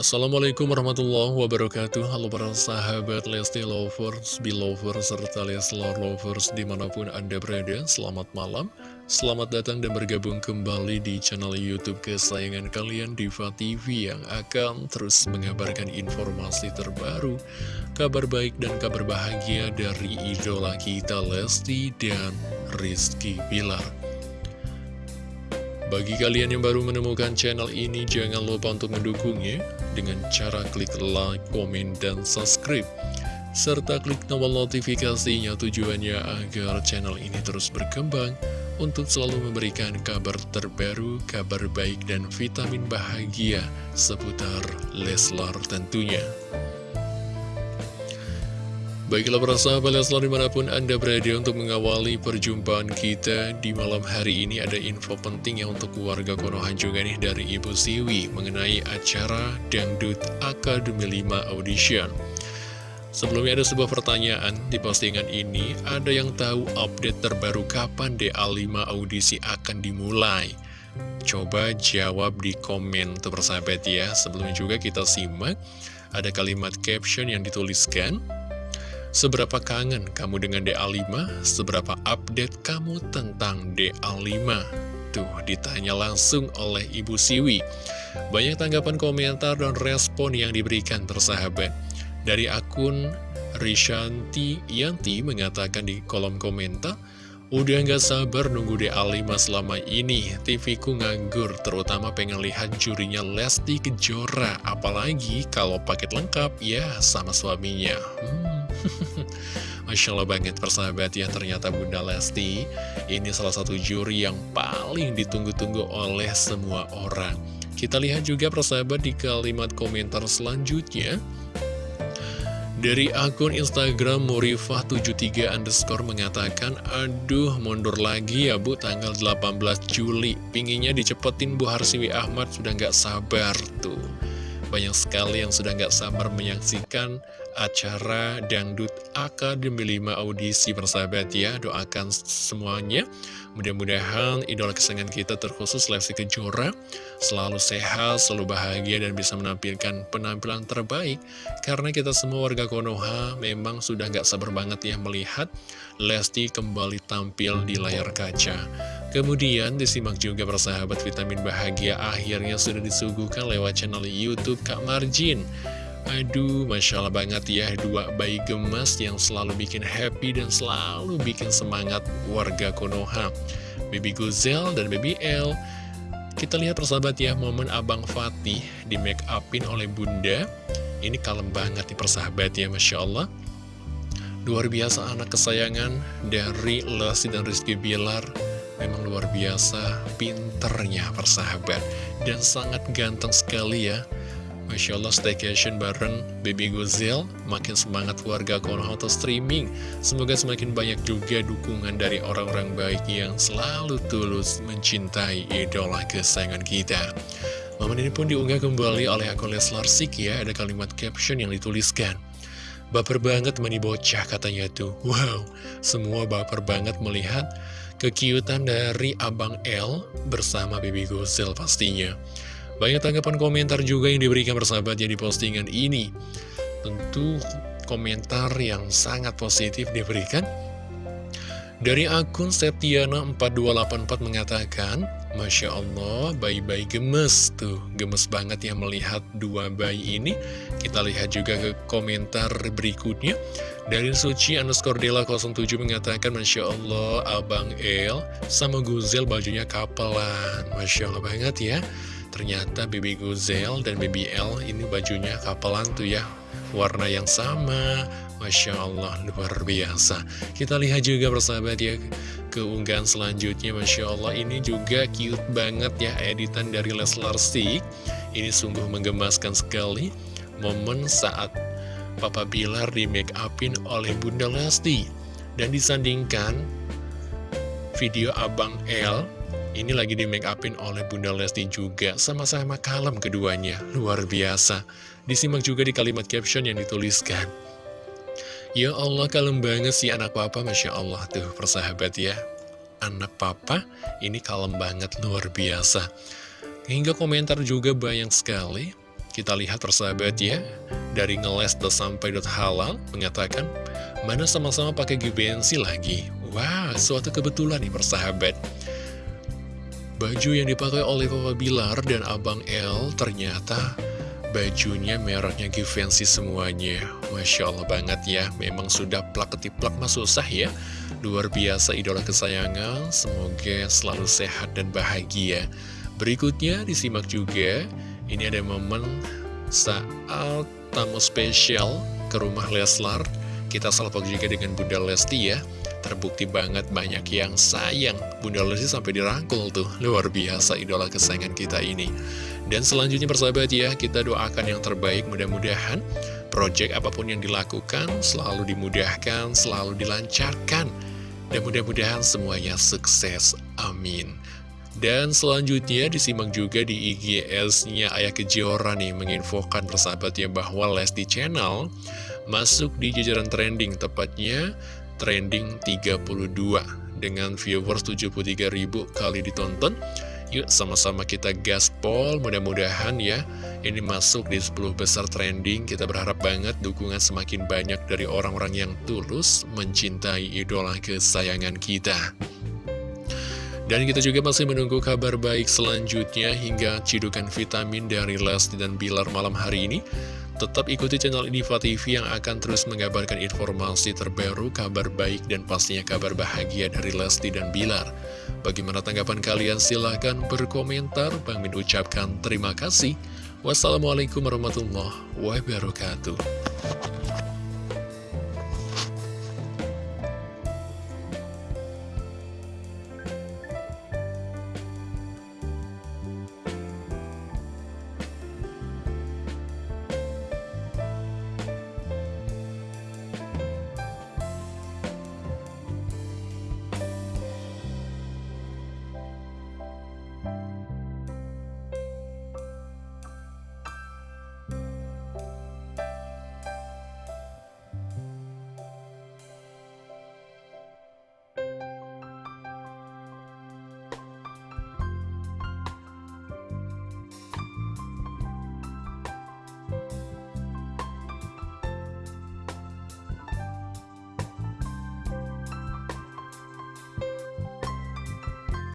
Assalamualaikum warahmatullahi wabarakatuh. Halo para sahabat Lesti Lovers, Belovers, serta Leslar Lovers di mana pun Anda berada. Selamat malam, selamat datang dan bergabung kembali di channel Youtube kesayangan kalian Diva TV Yang akan terus mengabarkan informasi terbaru Kabar baik dan kabar bahagia dari idola kita Lesti dan Rizky Bilar bagi kalian yang baru menemukan channel ini, jangan lupa untuk mendukungnya dengan cara klik like, komen, dan subscribe. Serta klik tombol notifikasinya tujuannya agar channel ini terus berkembang untuk selalu memberikan kabar terbaru, kabar baik, dan vitamin bahagia seputar Leslar tentunya. Baiklah para sahabat Leslar di mana pun Anda berada untuk mengawali perjumpaan kita di malam hari ini ada info penting ya untuk warga Konoha juga nih dari Ibu Siwi mengenai acara Dangdut Akademi 5 Audition. Sebelumnya ada sebuah pertanyaan di postingan ini, ada yang tahu update terbaru kapan DA5 audisi akan dimulai? Coba jawab di komen tuh persahabat ya, sebelumnya juga kita simak, ada kalimat caption yang dituliskan, Seberapa kangen kamu dengan DA5? Seberapa update kamu tentang DA5? Tuh, ditanya langsung oleh Ibu Siwi. Banyak tanggapan komentar dan respon yang diberikan tersahabat. Dari akun Rishanti Yanti mengatakan di kolom komentar, Udah gak sabar nunggu DA5 selama ini, TV-ku nganggur, terutama pengen lihat jurinya Lesti Kejora, apalagi kalau paket lengkap, ya sama suaminya. Hmm. Masya Allah banget persahabat ya ternyata Bunda Lesti Ini salah satu juri yang paling ditunggu-tunggu oleh semua orang. Kita lihat juga persahabat di kalimat komentar selanjutnya. Dari akun Instagram Murifah73 underscore mengatakan Aduh mundur lagi ya bu tanggal 18 Juli. Pinginnya dicepetin Bu Harsiwi Ahmad sudah nggak sabar tuh banyak sekali yang sudah nggak sabar menyaksikan acara Dangdut Akademi 5 audisi persahabat ya. Doakan semuanya. Mudah-mudahan idola kesayangan kita terkhusus Lesti Kejora selalu sehat, selalu bahagia dan bisa menampilkan penampilan terbaik. Karena kita semua warga Konoha memang sudah nggak sabar banget ya melihat Lesti kembali tampil di layar kaca. Kemudian disimak juga persahabat vitamin bahagia akhirnya sudah disuguhkan lewat channel Youtube Kak Marjin. Aduh, Masya Allah banget ya, dua bayi gemas yang selalu bikin happy dan selalu bikin semangat warga Konoha. Baby Guzel dan Baby L. Kita lihat persahabat ya, momen Abang Fatih di make upin oleh Bunda. Ini kalem banget nih persahabat ya, Masya Allah. Luar biasa anak kesayangan dari Lesti dan Rizky Bilar Memang luar biasa pinternya persahabat. Dan sangat ganteng sekali ya. Masya Allah staycation bareng Baby Gozel Makin semangat warga Konoha atau streaming. Semoga semakin banyak juga dukungan dari orang-orang baik Yang selalu tulus mencintai idola kesayangan kita. Momen ini pun diunggah kembali oleh akun Leslar Sik ya. Ada kalimat caption yang dituliskan Baper banget mani bocah katanya tuh. Wow, semua baper banget melihat kekiutan dari Abang L bersama Bibi Gosel pastinya. Banyak tanggapan komentar juga yang diberikan bersahabatnya di postingan ini. Tentu komentar yang sangat positif diberikan. Dari akun Septiana4284 mengatakan, Masya Allah, bayi-bayi gemes tuh, gemes banget ya melihat dua bayi ini. Kita lihat juga ke komentar berikutnya. Dari Suci underscore Dela 07 mengatakan, Masya Allah, Abang El sama Guzel bajunya kapelan. Masya Allah banget ya. Ternyata Baby Guzel dan Baby L ini bajunya kapelan tuh ya. Warna yang sama, Masya Allah, luar biasa. Kita lihat juga persahabat ya keunggahan selanjutnya Masya Allah. Ini juga cute banget ya editan dari Leslar Stick. Ini sungguh menggemaskan sekali momen saat Papa Bilar di make upin oleh Bunda Lesti dan disandingkan video Abang L. Ini lagi di make upin oleh Bunda Lesti juga sama-sama kalem keduanya. Luar biasa. Disimak juga di kalimat caption yang dituliskan Ya Allah, kalem banget sih anak papa, Masya Allah tuh persahabat ya. Anak papa ini kalem banget, luar biasa. Hingga komentar juga banyak sekali. Kita lihat persahabat ya, dari ngeles sampai dot halal mengatakan, mana sama-sama pakai givenchy lagi. Wah, wow, suatu kebetulan nih persahabat. Baju yang dipakai oleh Papa Bilar dan Abang L ternyata bajunya mereknya Givenchy semuanya. Masya Allah banget ya, memang sudah plak ketiplak mas susah ya. Luar biasa idola kesayangan, semoga selalu sehat dan bahagia. Berikutnya disimak juga, ini ada momen saat tamu spesial ke rumah Leslar. Kita salpok juga dengan Bunda Lesti ya. Terbukti banget banyak yang sayang. Bunda Lesti sampai dirangkul tuh. Luar biasa idola kesayangan kita ini. Dan selanjutnya persahabat ya Kita doakan yang terbaik. Mudah-mudahan Project apa pun yang dilakukan Selalu dimudahkan, selalu dilancarkan. Dan mudah-mudahan semuanya sukses. Amin. Dan selanjutnya disimak juga di IGS-nya Ayah Kejora nih menginfokan persahabatnya bahwa Lesti Channel masuk di jajaran trending tepatnya trending 32 dengan viewers 73 ribu kali ditonton. Yuk sama-sama kita gaspol mudah-mudahan ya. Ini masuk di 10 besar trending. Kita berharap banget dukungan semakin banyak dari orang-orang yang tulus mencintai idola kesayangan kita. Dan kita juga masih menunggu kabar baik selanjutnya hingga cidukan vitamin dari Lesti dan Bilar malam hari ini Tetap ikuti channel Diva TV yang akan terus mengabarkan informasi terbaru, kabar baik, dan pastinya kabar bahagia dari Lesti dan Bilar. Bagaimana tanggapan kalian? Silahkan berkomentar. Bang Min ucapkan terima kasih. Wassalamualaikum warahmatullahi wabarakatuh.